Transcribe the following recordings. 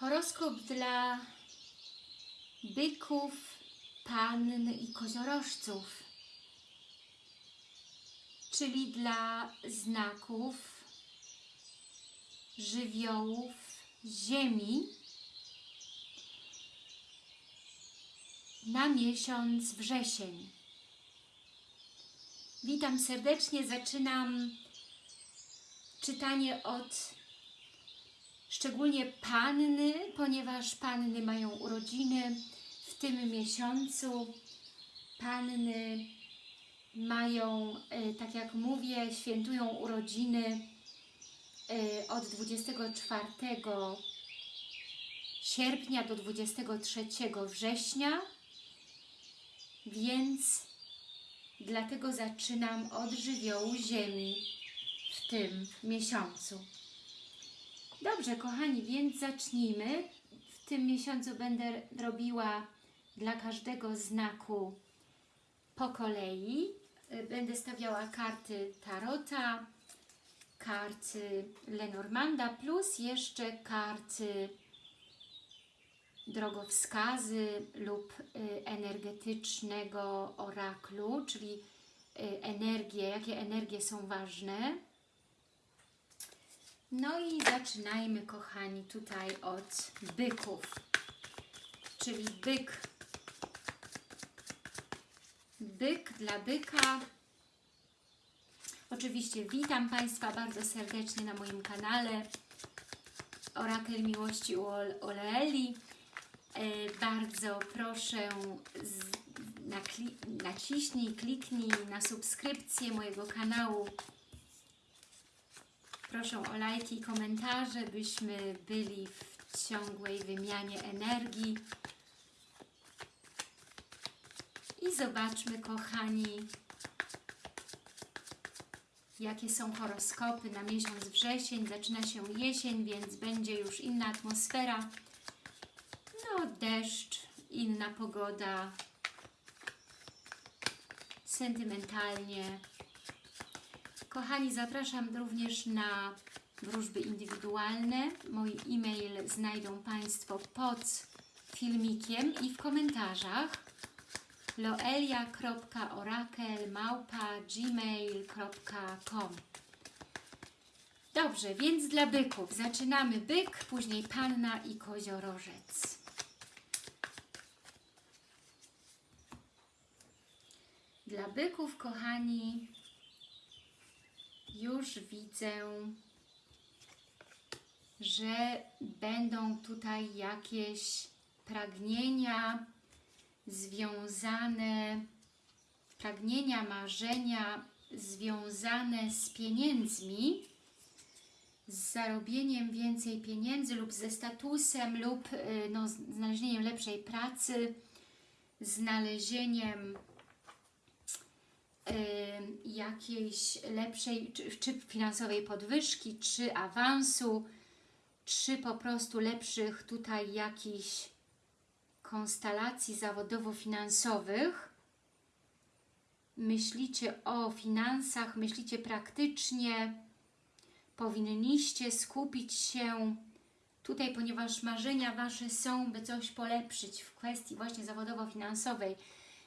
Horoskop dla byków, pann i koziorożców, czyli dla znaków żywiołów Ziemi na miesiąc wrzesień. Witam serdecznie, zaczynam czytanie od szczególnie panny, ponieważ panny mają urodziny w tym miesiącu. Panny mają, e, tak jak mówię, świętują urodziny e, od 24 sierpnia do 23 września, więc dlatego zaczynam od żywiołu Ziemi w tym miesiącu. Dobrze, kochani, więc zacznijmy. W tym miesiącu będę robiła dla każdego znaku po kolei. Będę stawiała karty Tarota, karty Lenormanda, plus jeszcze karty drogowskazy lub y, energetycznego oraklu, czyli y, energie, jakie energie są ważne. No i zaczynajmy, kochani, tutaj od byków. Czyli byk. Byk dla byka. Oczywiście witam Państwa bardzo serdecznie na moim kanale Orakel Miłości u Ol- Oleeli. E, bardzo proszę naciśnij, kliknij na subskrypcję mojego kanału. Proszę o lajki i komentarze, byśmy byli w ciągłej wymianie energii. I zobaczmy, kochani, jakie są horoskopy na miesiąc wrzesień. Zaczyna się jesień, więc będzie już inna atmosfera. No, deszcz, inna pogoda, sentymentalnie. Kochani, zapraszam również na wróżby indywidualne. Mój e-mail znajdą Państwo pod filmikiem i w komentarzach loelia.orakel.gmail.com Dobrze, więc dla byków zaczynamy byk, później panna i koziorożec. Dla byków, kochani, już widzę, że będą tutaj jakieś pragnienia związane, pragnienia, marzenia związane z pieniędzmi, z zarobieniem więcej pieniędzy lub ze statusem lub y, no, znalezieniem lepszej pracy, znalezieniem jakiejś lepszej, czy, czy finansowej podwyżki, czy awansu, czy po prostu lepszych tutaj jakichś konstelacji zawodowo-finansowych. Myślicie o finansach, myślicie praktycznie, powinniście skupić się tutaj, ponieważ marzenia Wasze są, by coś polepszyć w kwestii właśnie zawodowo-finansowej.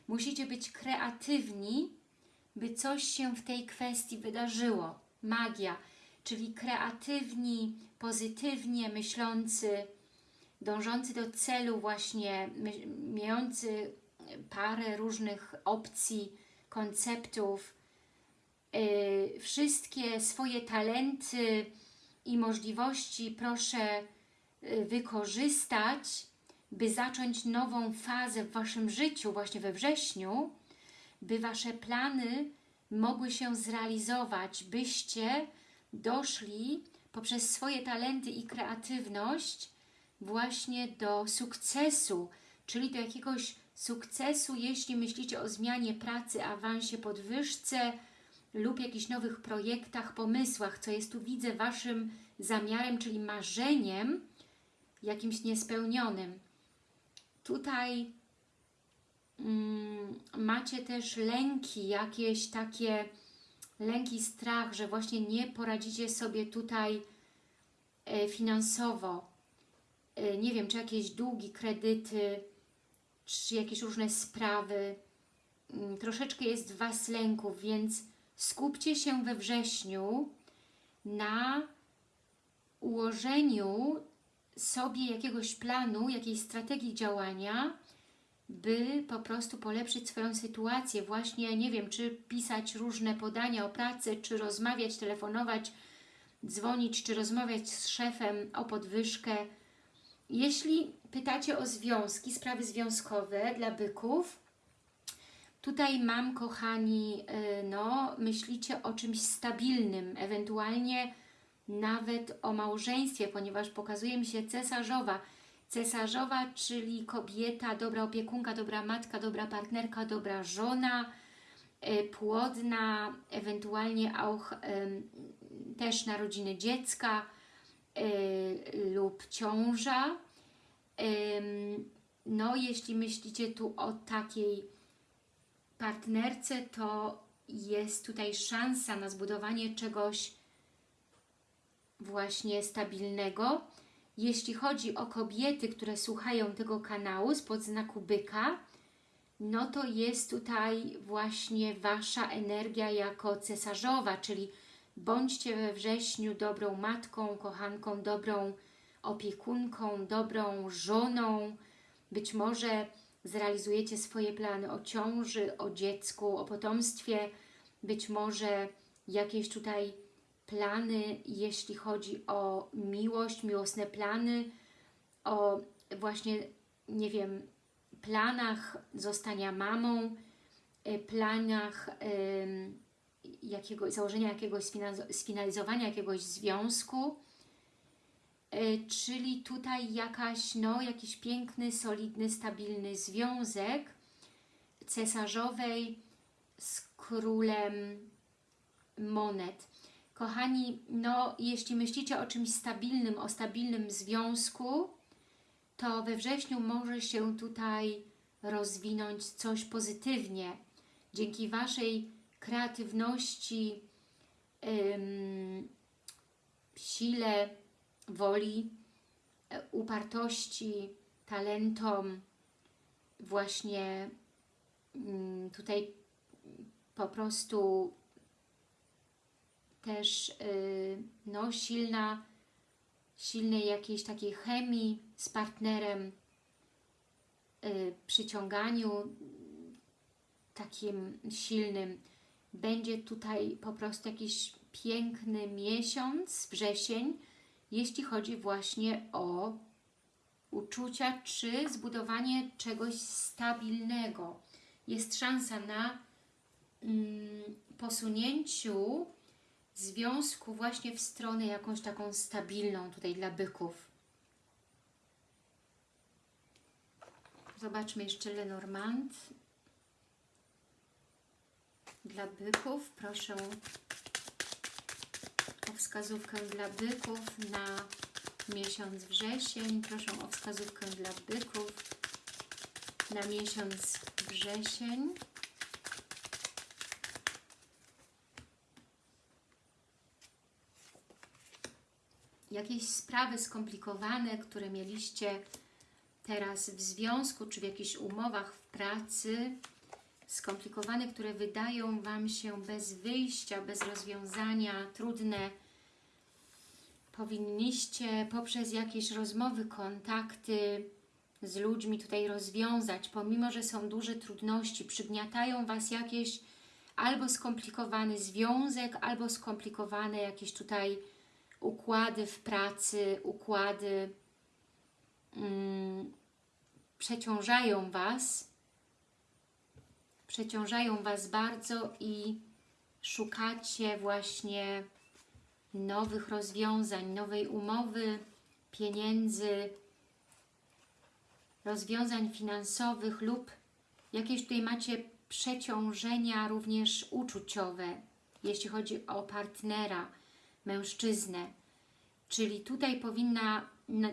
Musicie być kreatywni, by coś się w tej kwestii wydarzyło. Magia, czyli kreatywni, pozytywnie myślący, dążący do celu właśnie, mający parę różnych opcji, konceptów, yy, wszystkie swoje talenty i możliwości proszę yy, wykorzystać, by zacząć nową fazę w Waszym życiu właśnie we wrześniu, by Wasze plany mogły się zrealizować, byście doszli poprzez swoje talenty i kreatywność właśnie do sukcesu, czyli do jakiegoś sukcesu, jeśli myślicie o zmianie pracy, awansie, podwyżce lub jakichś nowych projektach, pomysłach, co jest tu widzę Waszym zamiarem, czyli marzeniem jakimś niespełnionym. Tutaj macie też lęki, jakieś takie lęki, strach, że właśnie nie poradzicie sobie tutaj e, finansowo, y, nie wiem, czy jakieś długi, kredyty, czy jakieś różne sprawy. Mm, Troszeczkę jest w Was lęków, więc skupcie się we wrześniu na ułożeniu sobie jakiegoś planu, jakiejś strategii działania, by po prostu polepszyć swoją sytuację. Właśnie, nie wiem, czy pisać różne podania o pracy, czy rozmawiać, telefonować, dzwonić, czy rozmawiać z szefem o podwyżkę. Jeśli pytacie o związki, sprawy związkowe dla byków, tutaj mam, kochani, y, no, myślicie o czymś stabilnym, ewentualnie nawet o małżeństwie, ponieważ pokazuje mi się cesarzowa. Cesarzowa, czyli kobieta, dobra opiekunka, dobra matka, dobra partnerka, dobra żona, y, płodna, ewentualnie auch też narodziny dziecka y, lub ciąża. No, jeśli myślicie tu o takiej partnerce, to jest tutaj szansa na zbudowanie czegoś właśnie stabilnego. Jeśli chodzi o kobiety, które słuchają tego kanału spod znaku byka, no to jest tutaj właśnie Wasza energia jako cesarzowa, czyli bądźcie we wrześniu dobrą matką, kochanką, dobrą opiekunką, dobrą żoną. Być może zrealizujecie swoje plany o ciąży, o dziecku, o potomstwie, być może jakieś tutaj plany, jeśli chodzi o miłość, miłosne plany, o właśnie, nie wiem, planach zostania mamą, y, planach ym, jakiego, założenia jakiegoś, sfinalizo- sfinalizowania jakiegoś związku, y, czyli tutaj jakaś, no, jakiś piękny, solidny, stabilny związek cesarzowej z królem monet. Kochani, no jeśli myślicie o czymś stabilnym, o stabilnym związku, to we wrześniu może się tutaj rozwinąć coś pozytywnie. Dzięki Waszej kreatywności, ym, sile, woli, e, upartości, talentom, właśnie ym, tutaj po prostu też yy, no, silna, silnej jakiejś takiej chemii z partnerem, yy, przyciąganiu takim silnym. Będzie tutaj po prostu jakiś piękny miesiąc, wrzesień, jeśli chodzi właśnie o uczucia czy zbudowanie czegoś stabilnego. Jest szansa na mm, posunięciu związku właśnie w stronę jakąś taką stabilną tutaj dla byków. Zobaczmy jeszcze Lenormand. Dla byków proszę o wskazówkę dla byków na miesiąc wrzesień. Proszę o wskazówkę dla byków na miesiąc wrzesień. Jakieś sprawy skomplikowane, które mieliście teraz w związku, czy w jakichś umowach w pracy, skomplikowane, które wydają Wam się bez wyjścia, bez rozwiązania, trudne, powinniście poprzez jakieś rozmowy, kontakty z ludźmi tutaj rozwiązać, pomimo, że są duże trudności, przygniatają Was jakieś albo skomplikowany związek, albo skomplikowane jakieś tutaj układy w pracy, układy mm, przeciążają Was, przeciążają Was bardzo i szukacie właśnie nowych rozwiązań, nowej umowy, pieniędzy, rozwiązań finansowych lub jakieś tutaj macie przeciążenia również uczuciowe, jeśli chodzi o partnera, mężczyznę. Czyli tutaj powinna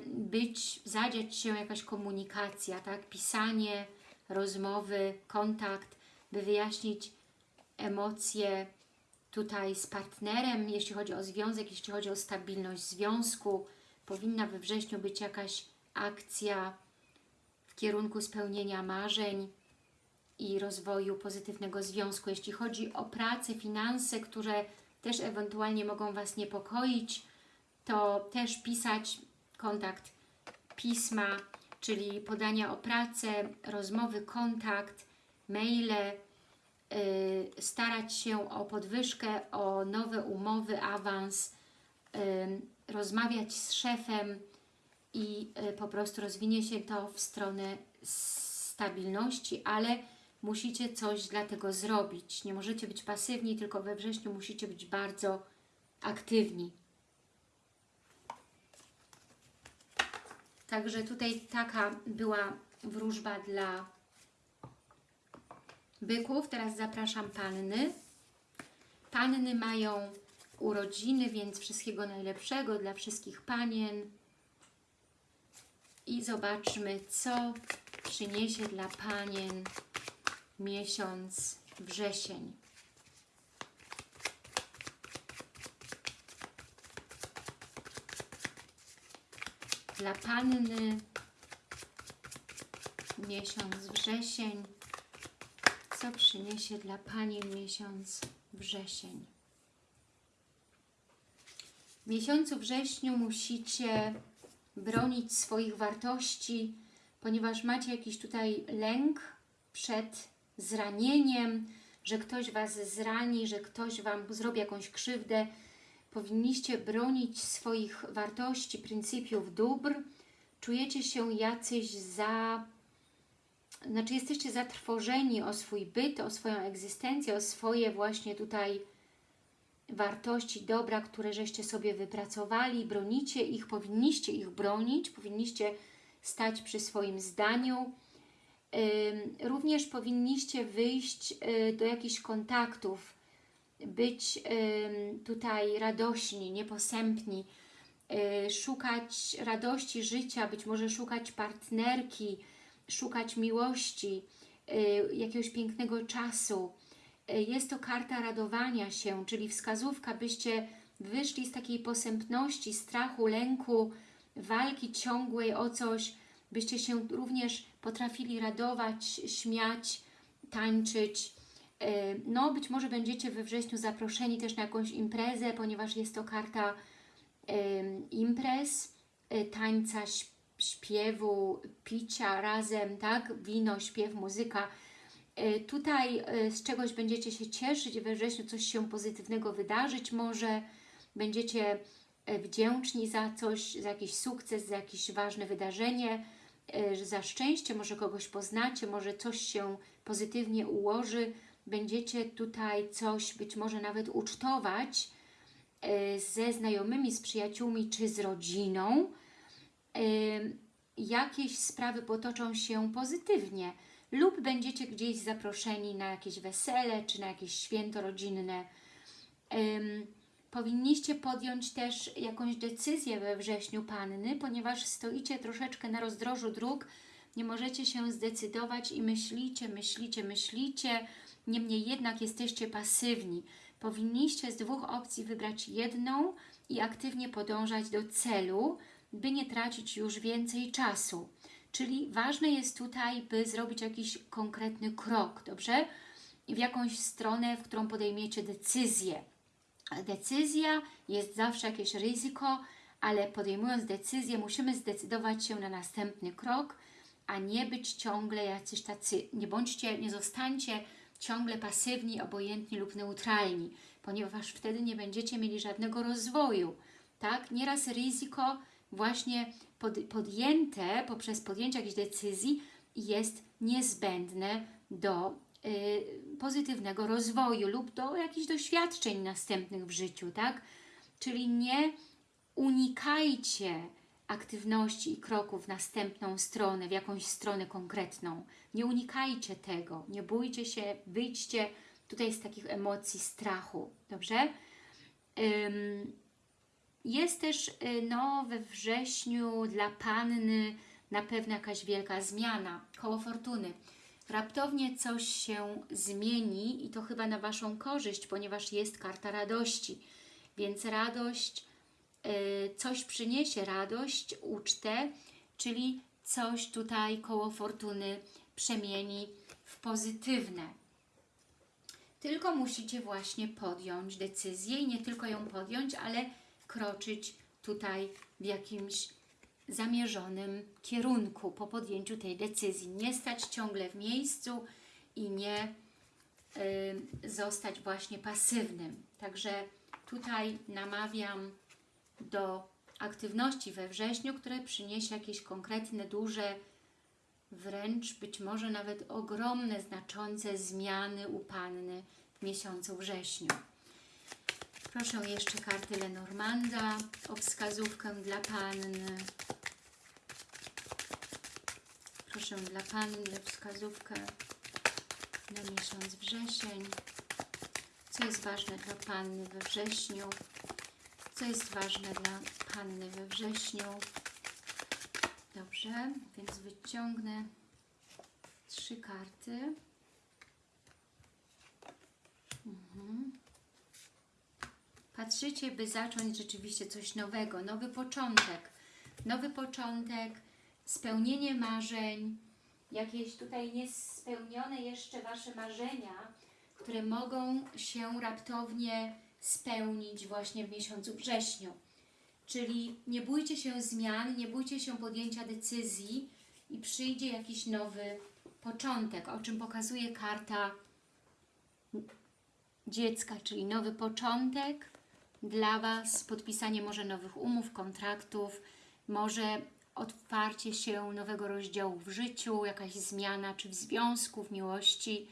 być, zadziać się jakaś komunikacja, tak? Pisanie, rozmowy, kontakt, by wyjaśnić emocje tutaj z partnerem, jeśli chodzi o związek, jeśli chodzi o stabilność związku. Powinna we wrześniu być jakaś akcja w kierunku spełnienia marzeń i rozwoju pozytywnego związku. Jeśli chodzi o pracę, finanse, które też ewentualnie mogą Was niepokoić, to też pisać kontakt pisma, czyli podania o pracę, rozmowy, kontakt, maile, yy, starać się o podwyżkę, o nowe umowy, awans, yy, rozmawiać z szefem i yy, po prostu rozwinie się to w stronę stabilności, ale musicie coś dla tego zrobić. Nie możecie być pasywni, tylko we wrześniu musicie być bardzo aktywni. Także tutaj taka była wróżba dla byków. Teraz zapraszam panny. Panny mają urodziny, więc wszystkiego najlepszego dla wszystkich panien. I zobaczmy, co przyniesie dla panien miesiąc wrzesień. Dla Panny miesiąc wrzesień. Co przyniesie dla Pani miesiąc wrzesień? W miesiącu wrześniu musicie bronić swoich wartości, ponieważ macie jakiś tutaj lęk przed zranieniem, że ktoś Was zrani, że ktoś Wam zrobi jakąś krzywdę. Powinniście bronić swoich wartości, pryncypiów, dóbr. Czujecie się jacyś za... Znaczy jesteście zatrwożeni o swój byt, o swoją egzystencję, o swoje właśnie tutaj wartości, dobra, które żeście sobie wypracowali, bronicie ich, powinniście ich bronić, powinniście stać przy swoim zdaniu, Również powinniście wyjść y, do jakichś kontaktów, być tutaj radośni, nieposępni, y, szukać radości życia, być może szukać partnerki, szukać miłości, y, jakiegoś pięknego czasu. Jest to karta radowania się, czyli wskazówka, byście wyszli z takiej posępności, strachu, lęku, walki ciągłej o coś, byście się również potrafili radować, śmiać, tańczyć. E, no, być może będziecie we wrześniu zaproszeni też na jakąś imprezę, ponieważ jest to karta imprez, e, tańca, śpiewu, picia razem, tak? Wino, śpiew, muzyka. E, tutaj z czegoś będziecie się cieszyć, we wrześniu coś się pozytywnego wydarzyć może, będziecie wdzięczni za coś, za jakiś sukces, za jakieś ważne wydarzenie, za szczęście, może kogoś poznacie, może coś się pozytywnie ułoży, będziecie tutaj coś być może nawet ucztować e, ze znajomymi, z przyjaciółmi czy z rodziną. E, jakieś sprawy potoczą się pozytywnie lub będziecie gdzieś zaproszeni na jakieś wesele czy na jakieś święto rodzinne powinniście podjąć też jakąś decyzję we wrześniu Panny, ponieważ stoicie troszeczkę na rozdrożu dróg, nie możecie się zdecydować i myślicie, myślicie, myślicie, niemniej jednak jesteście pasywni. Powinniście z dwóch opcji wybrać jedną i aktywnie podążać do celu, by nie tracić już więcej czasu. Czyli ważne jest tutaj, by zrobić jakiś konkretny krok, dobrze? W jakąś stronę, w którą podejmiecie decyzję decyzja, jest zawsze jakieś ryzyko, ale podejmując decyzję musimy zdecydować się na następny krok, a nie być ciągle jacyś tacy, nie bądźcie, nie zostańcie ciągle pasywni, obojętni lub neutralni, ponieważ wtedy nie będziecie mieli żadnego rozwoju. Tak? Nieraz ryzyko właśnie pod, podjęte poprzez podjęcie jakiejś decyzji jest niezbędne do Y, pozytywnego rozwoju lub do jakichś doświadczeń następnych w życiu, tak? Czyli nie unikajcie aktywności i kroków w następną stronę, w jakąś stronę konkretną. Nie unikajcie tego, nie bójcie się, wyjdźcie tutaj z takich emocji strachu, dobrze? Jest też y, no, we wrześniu dla Panny na pewno jakaś wielka zmiana, koło fortuny raptownie coś się zmieni i to chyba na Waszą korzyść, ponieważ jest karta radości. Więc radość, y, coś przyniesie radość, ucztę, czyli coś tutaj koło fortuny przemieni w pozytywne. Tylko musicie właśnie podjąć decyzję i nie tylko ją podjąć, ale kroczyć tutaj w jakimś zamierzonym kierunku po podjęciu tej decyzji. Nie stać ciągle w miejscu i nie y, zostać właśnie pasywnym. Także tutaj namawiam do aktywności we wrześniu, które przyniesie jakieś konkretne, duże, wręcz być może nawet ogromne, znaczące zmiany u Panny w miesiącu wrześniu. Proszę jeszcze karty Lenormanda o wskazówkę dla Panny. Proszę dla Panny wskazówkę na miesiąc wrzesień. Co jest ważne dla Panny we wrześniu? Co jest ważne dla Panny we wrześniu? Dobrze, więc wyciągnę trzy karty. Mhm. Patrzycie, by zacząć rzeczywiście coś nowego, nowy początek. Nowy początek, spełnienie marzeń, jakieś tutaj niespełnione jeszcze Wasze marzenia, które mogą się raptownie spełnić właśnie w miesiącu wrześniu. Czyli nie bójcie się zmian, nie bójcie się podjęcia decyzji i przyjdzie jakiś nowy początek, o czym pokazuje karta dziecka, czyli nowy początek dla Was, podpisanie może nowych umów, kontraktów, może otwarcie się nowego rozdziału w życiu, jakaś zmiana, czy w związku, w miłości,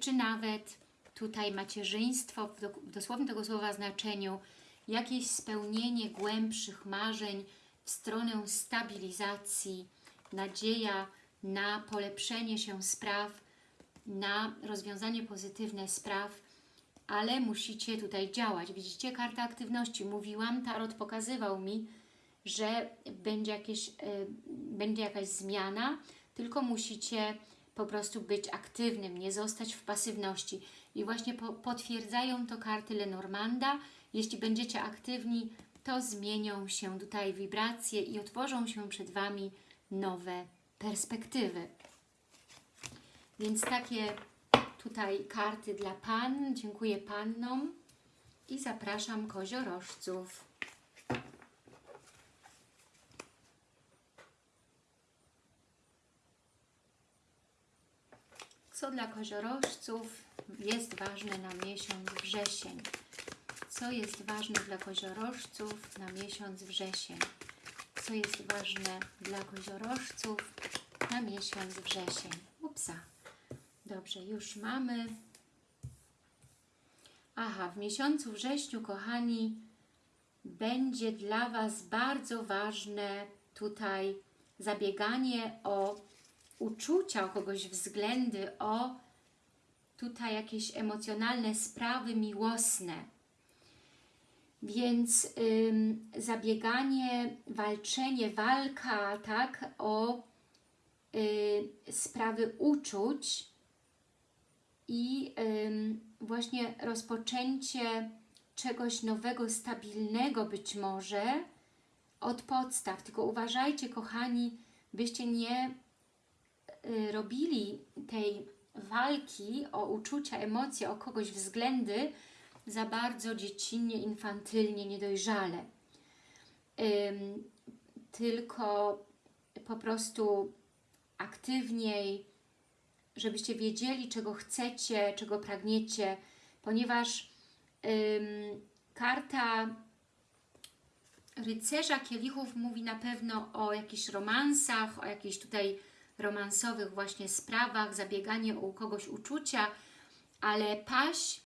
czy nawet tutaj macierzyństwo w, do, w dosłownym tego słowa znaczeniu, jakieś spełnienie głębszych marzeń w stronę stabilizacji, nadzieja na polepszenie się spraw, na rozwiązanie pozytywne spraw, ale musicie tutaj działać. Widzicie, karta aktywności. Mówiłam, Tarot pokazywał mi, że będzie, jakieś, y, będzie jakaś zmiana, tylko musicie po prostu być aktywnym, nie zostać w pasywności. I właśnie po, potwierdzają to karty Lenormanda. Jeśli będziecie aktywni, to zmienią się tutaj wibracje i otworzą się przed Wami nowe perspektywy. Więc takie tutaj karty dla Pan. Dziękuję Pannom i zapraszam koziorożców. Co dla koziorożców jest ważne na miesiąc wrzesień? Co jest ważne dla koziorożców na miesiąc wrzesień? Co jest ważne dla koziorożców na miesiąc wrzesień? Upsa. Dobrze, już mamy. Aha, w miesiącu wrześniu, kochani, będzie dla Was bardzo ważne tutaj zabieganie o uczucia, o kogoś względy, o tutaj jakieś emocjonalne sprawy miłosne. Więc ym, zabieganie, walczenie, walka, tak, o y, sprawy uczuć i ym, właśnie rozpoczęcie czegoś nowego, stabilnego być może od podstaw. Tylko uważajcie, kochani, byście nie robili tej walki o uczucia, emocje, o kogoś względy za bardzo dziecinnie, infantylnie, niedojrzale. Tylko po prostu aktywniej, żebyście wiedzieli, czego chcecie, czego pragniecie, ponieważ karta rycerza kielichów mówi na pewno o jakichś romansach, o jakichś tutaj romansowych właśnie sprawach, zabieganie u kogoś uczucia, ale paść